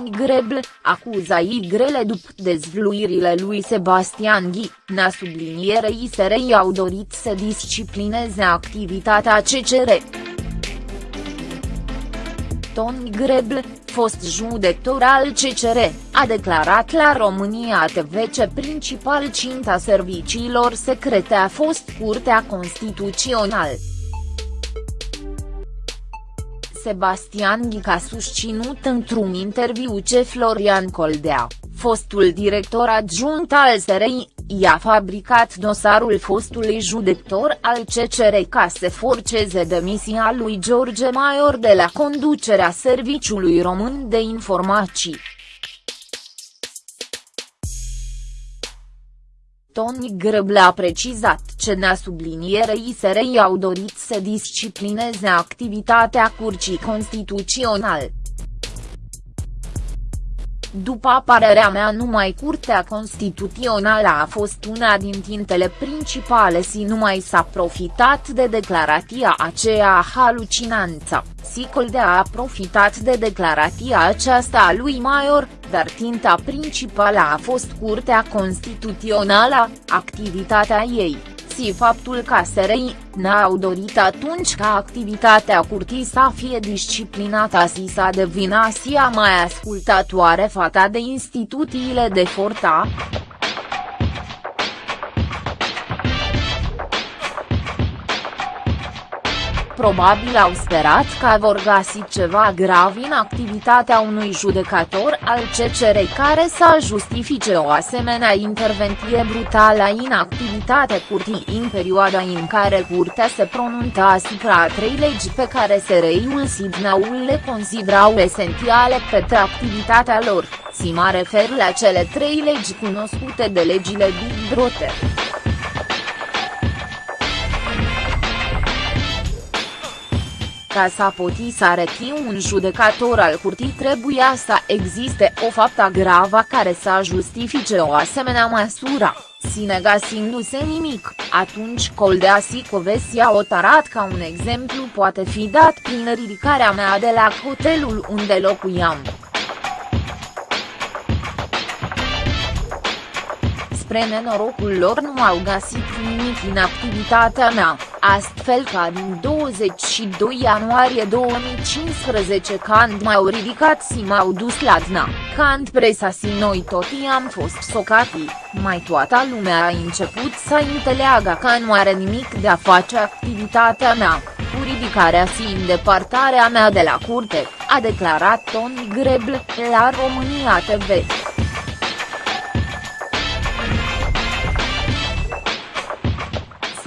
Toni Grebl, acuzaii grele după dezvluirile lui Sebastian Ghi, na sublinierei SRI au dorit să disciplineze activitatea CCR. Toni Grebl, fost judecător al CCR, a declarat la România TV că principal cinta serviciilor secrete a fost Curtea Constituțională. Sebastian Ghic a susținut într-un interviu ce Florian Coldea, fostul director adjunct al SRI, i-a fabricat dosarul fostului judector al CCR ca să forceze demisia lui George Maior de la conducerea Serviciului Român de Informații. Toni Grăble a precizat ce na sublinierei SRI au dorit să disciplineze activitatea Curții Constituționale. După părerea mea numai Curtea Constituțională a fost una din tintele principale și numai s-a profitat de declarația aceea halucinanță, Sicoldea a profitat de declarația aceasta a lui Maior, dar tinta principală a fost Curtea Constituțională, activitatea ei și faptul că SRI, n-au dorit atunci ca activitatea curții să fie disciplinată și să devină și a mai ascultatoare fata de instituțiile de forta, probabil au sperat că vor găsi ceva grav în activitatea unui judecător al CCR care să justifice o asemenea intervenție brutală în activitatea curții în perioada în care curtea se pronunța asupra a trei legi pe care SRI-ul Sidnaul le considerau esențiale pentru activitatea lor, si mă refer la cele trei legi cunoscute de legile Big Brother. Ca să poti să arăti un judecător al curții trebuia să existe o faptă gravă care să justifice o asemenea măsură, si negasindu-se nimic, atunci Coldea Sicovesi a otarat ca un exemplu poate fi dat prin ridicarea mea de la hotelul unde locuiam. spre nenorocul lor nu au găsit nimic în activitatea mea, astfel că din 22 ianuarie 2015 când m-au ridicat și m-au dus la dna, când presa și noi toți am fost socati, mai toată lumea a început să înțeleagă că nu are nimic de a face activitatea mea, cu ridicarea și îndepartarea mea de la curte, a declarat Tony Grebl, la România TV.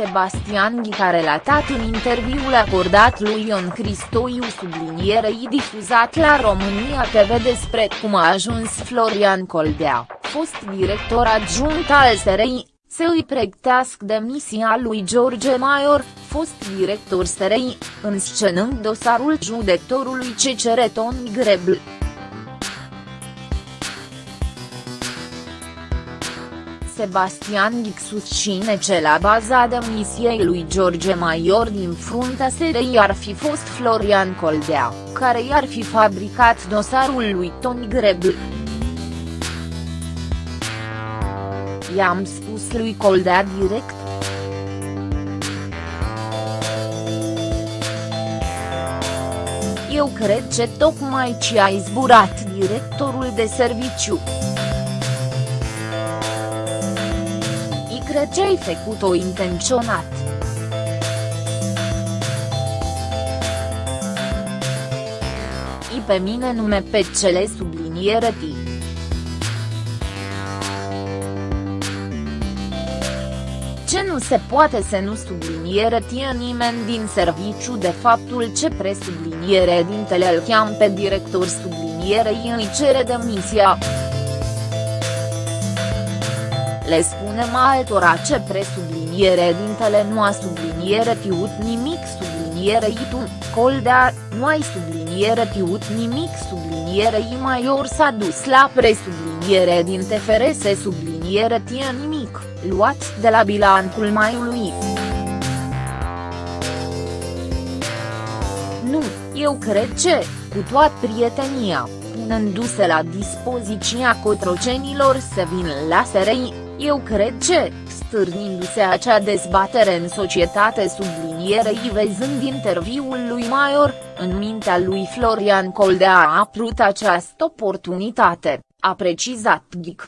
Sebastian Ghic a relatat în interviul acordat lui Ion Cristoiu sublinierei difuzat la România TV despre cum a ajuns Florian Coldea, fost director adjunct al SRI, să îi pregătească demisia lui George Maior, fost director SRI, înscenând dosarul judectorului CCR Toni Grebl. Sebastian Ghic susține ce la baza demisiei lui George Maior din fruntea SRI ar fi fost Florian Coldea, care i-ar fi fabricat dosarul lui Toni Grebl. I-am spus lui Coldea direct. Eu cred că tocmai ce a izburat directorul de serviciu. Cred ce ai făcut-o intenționat. I pe mine nume pe cele subliniere ti. Ce nu se poate să nu subliniere tie nimeni din serviciu de faptul ce presubliniere dintele îl cheam pe director sublinierei îi cere demisia le spunem altora ce presubliniere dintele nu a subliniere tiut nimic subliniere tu, Coldea, nu ai subliniere tiut nimic subliniere i maior s-a dus la presubliniere din TFRS subliniere tie nimic, luat de la bilancul maiului. Nu, eu cred ce, cu toată prietenia, punându-se la dispoziția cotrocenilor să vină la SRI, eu cred că, stârnindu-se acea dezbatere în societate sublinierei văzând interviul lui Maior, în mintea lui Florian Coldea a apărut această oportunitate, a precizat Ghic.